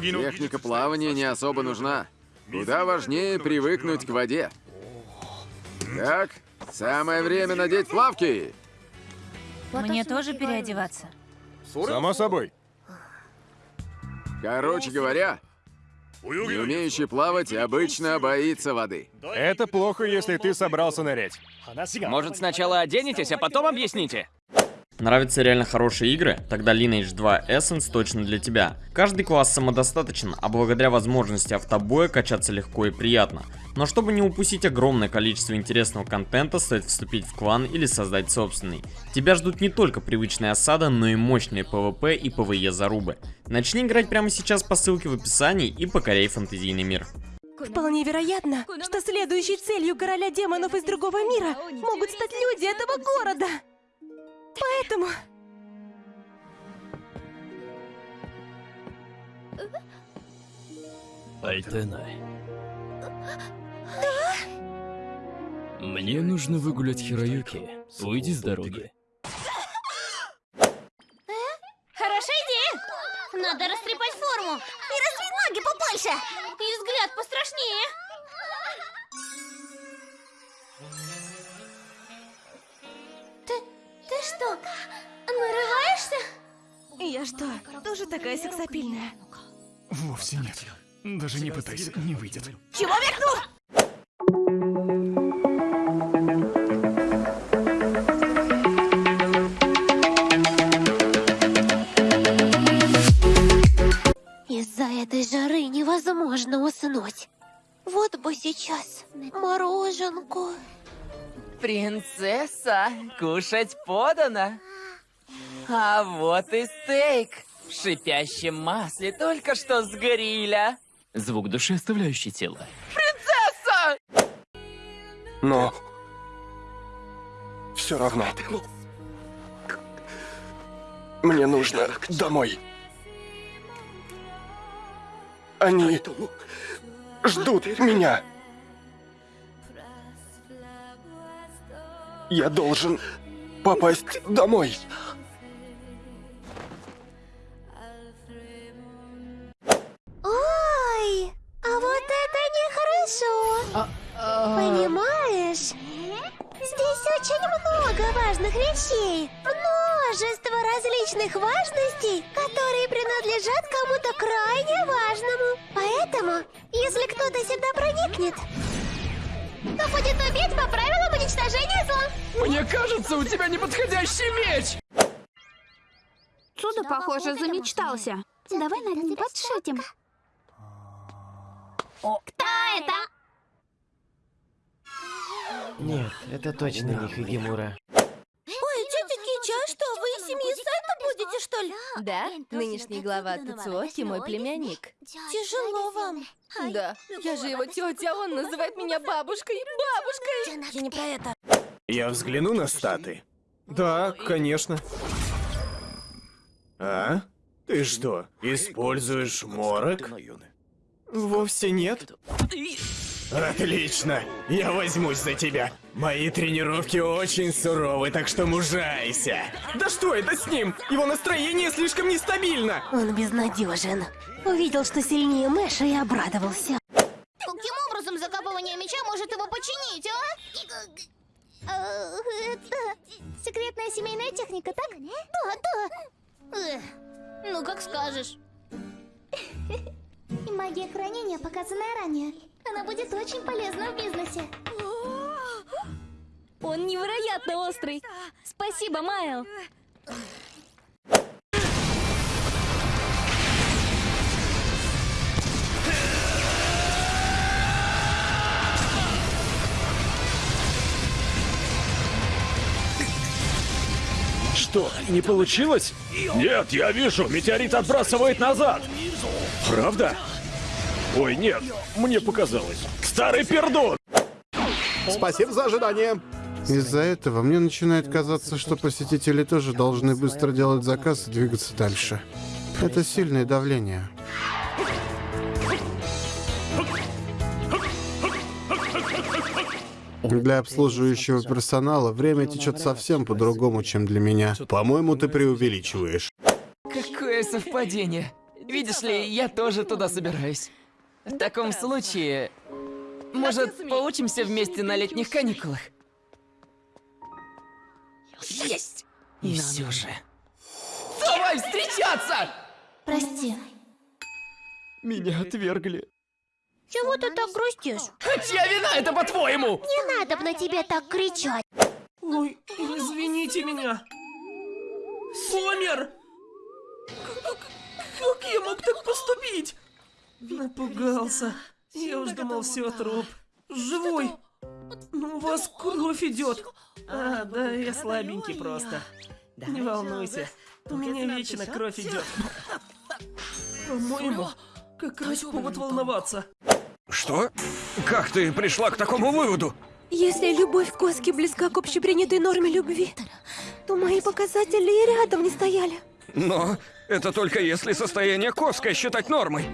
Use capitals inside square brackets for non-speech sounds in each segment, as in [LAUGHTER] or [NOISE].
Техника плавания не особо нужна. Куда важнее привыкнуть к воде. Так, самое время надеть плавки. Мне тоже переодеваться. Само собой. Короче говоря, не умеющий плавать обычно боится воды. Это плохо, если ты собрался нырять. Может, сначала оденетесь, а потом объясните? Нравятся реально хорошие игры? Тогда Lineage 2 Essence точно для тебя. Каждый класс самодостаточен, а благодаря возможности автобоя качаться легко и приятно. Но чтобы не упустить огромное количество интересного контента, стоит вступить в клан или создать собственный. Тебя ждут не только привычная осада, но и мощные PvP и PvE зарубы. Начни играть прямо сейчас по ссылке в описании и покоряй фэнтезийный мир. Вполне вероятно, что следующей целью короля демонов из другого мира могут стать люди этого города. Поэтому... Айтенай. Мне нужно выгулять Хироюки. Уйди с дороги. Что, нарываешься? Я что, тоже такая сексапильная? Вовсе нет. Даже не пытайся, не выйдет. Чего векнул? Из-за этой жары невозможно уснуть. Вот бы сейчас мороженку. Принцесса, кушать подано. А вот и стейк в шипящем масле только что с гриля. Звук души, оставляющий тело. Принцесса! Но... Все равно. Мне нужно домой. Они ждут меня. Я должен попасть домой. Ой, а вот это нехорошо. Понимаешь? Здесь очень много важных вещей. Множество различных важностей, которые принадлежат кому-то крайне важному. Поэтому, если кто-то сюда проникнет, то будет убить по правилам уничтожения зла. Мне кажется, у тебя неподходящий меч! Чудо, похоже, замечтался. Давай над ним подшутим. Кто это? Нет, это точно не Хигемура. Ой, тетя Кича, а что, вы из семьи Будете, что ли? Да, нынешний глава Тацуоки мой племянник. Тяжело вам. Да, я же его тетя, а он называет меня бабушкой. Бабушкой! Я не про это. Я взгляну на статы. Да, конечно. А? Ты что, используешь морок? Вовсе нет. Отлично! Я возьмусь за тебя. Мои тренировки очень суровы, так что мужайся. Да что это с ним? Его настроение слишком нестабильно. Он безнадежен. Увидел, что сильнее Мэша и обрадовался. Каким образом закапывание меча может его починить, а? Э, Это секретная семейная техника, так? Да, да. Ну, как скажешь. И магия хранения, показанная ранее. Она будет очень полезна в бизнесе. Он невероятно острый. Спасибо, Майл. Что, не получилось? Нет, я вижу, метеорит отбрасывает назад. Правда? Ой, нет, мне показалось. Старый пердун! Спасибо за ожидание. Из-за этого мне начинает казаться, что посетители тоже должны быстро делать заказ и двигаться дальше. Это сильное давление. Для обслуживающего персонала время течет совсем по-другому, чем для меня. По-моему, ты преувеличиваешь. Какое совпадение. Видишь ли, я тоже туда собираюсь. В таком случае, может, поучимся вместе на летних каникулах? Есть! И все же. Давай встречаться! Прости. Меня отвергли. Чего ты так грустишь? А чья вина это, по-твоему? Не надо на тебя так кричать. Ой, извините меня. Сомер! Как, как я мог так поступить? Напугался. Я уж думал, все, труп. Живой. Ну, у вас кровь идет. А, да, я слабенький просто. Не волнуйся. У меня вечно кровь идет. По-моему, как раз повод волноваться. Что? Как ты пришла к такому выводу? Если любовь Коски близка к общепринятой норме любви, то мои показатели и рядом не стояли. Но это только если состояние Коска считать нормой.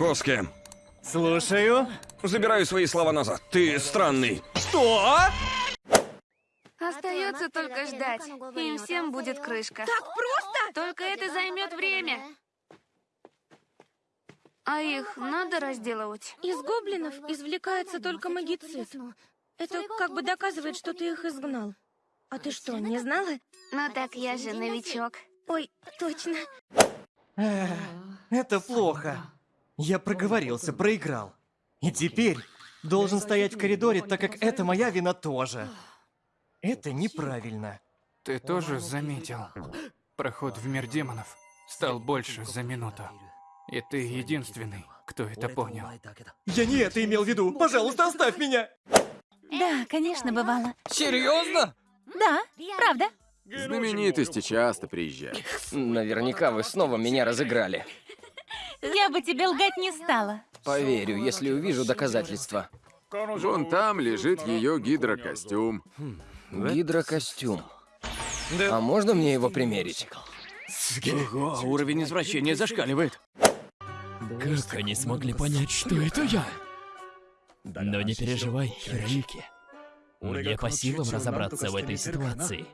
Коски, Слушаю. забираю свои слова назад. Ты странный. Что? Остается только ждать. Им всем будет крышка. Так просто? Только это займет время. А их надо разделывать. Из гоблинов извлекается только магицит. Это как бы доказывает, что ты их изгнал. А ты что, не знала? Ну так я же новичок. Ой, точно. Это плохо. Я проговорился, проиграл. И теперь должен стоять в коридоре, так как это моя вина тоже. Это неправильно. Ты тоже заметил? Проход в мир демонов стал больше за минуту. И ты единственный, кто это понял. Я не это имел в виду. Пожалуйста, оставь меня. Да, конечно, бывало. Серьезно? Да, правда. Знаменитости часто приезжают. Наверняка вы снова меня разыграли. Я бы тебе лгать не стала. Поверю, если увижу доказательства. Вон там лежит ее гидрокостюм. Гидрокостюм. А можно мне его примерить? Ого, уровень извращения зашкаливает. Как они смогли понять, что это я? Но не переживай, Хироюки. Мне по силам разобраться в этой ситуации.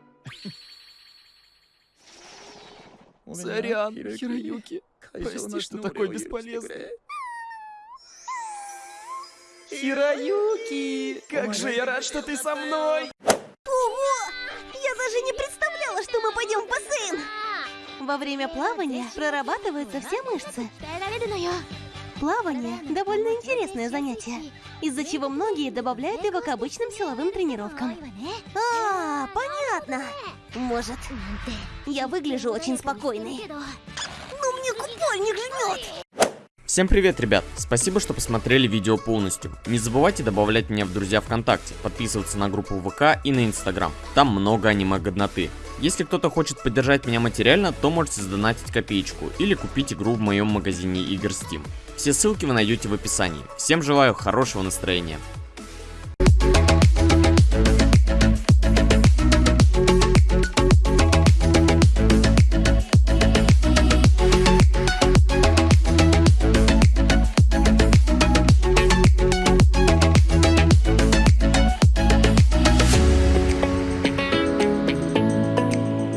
Сорян, Хироюки. [LAUGHS] Прости, что такой бесполезный. Хироюки! Как же я рад, что ты со мной! Ого! Я даже не представляла, что мы пойдем в бассейн! Во время плавания прорабатываются все мышцы. Плавание – довольно интересное занятие, из-за чего многие добавляют его к обычным силовым тренировкам. А, понятно. Может, я выгляжу очень спокойной. Но мне купальник жмет. Всем привет, ребят! Спасибо, что посмотрели видео полностью. Не забывайте добавлять меня в друзья ВКонтакте, подписываться на группу ВК и на Инстаграм. Там много аниме-годноты. Если кто-то хочет поддержать меня материально, то можете задонатить копеечку или купить игру в моем магазине игр Steam. Все ссылки вы найдете в описании. Всем желаю хорошего настроения.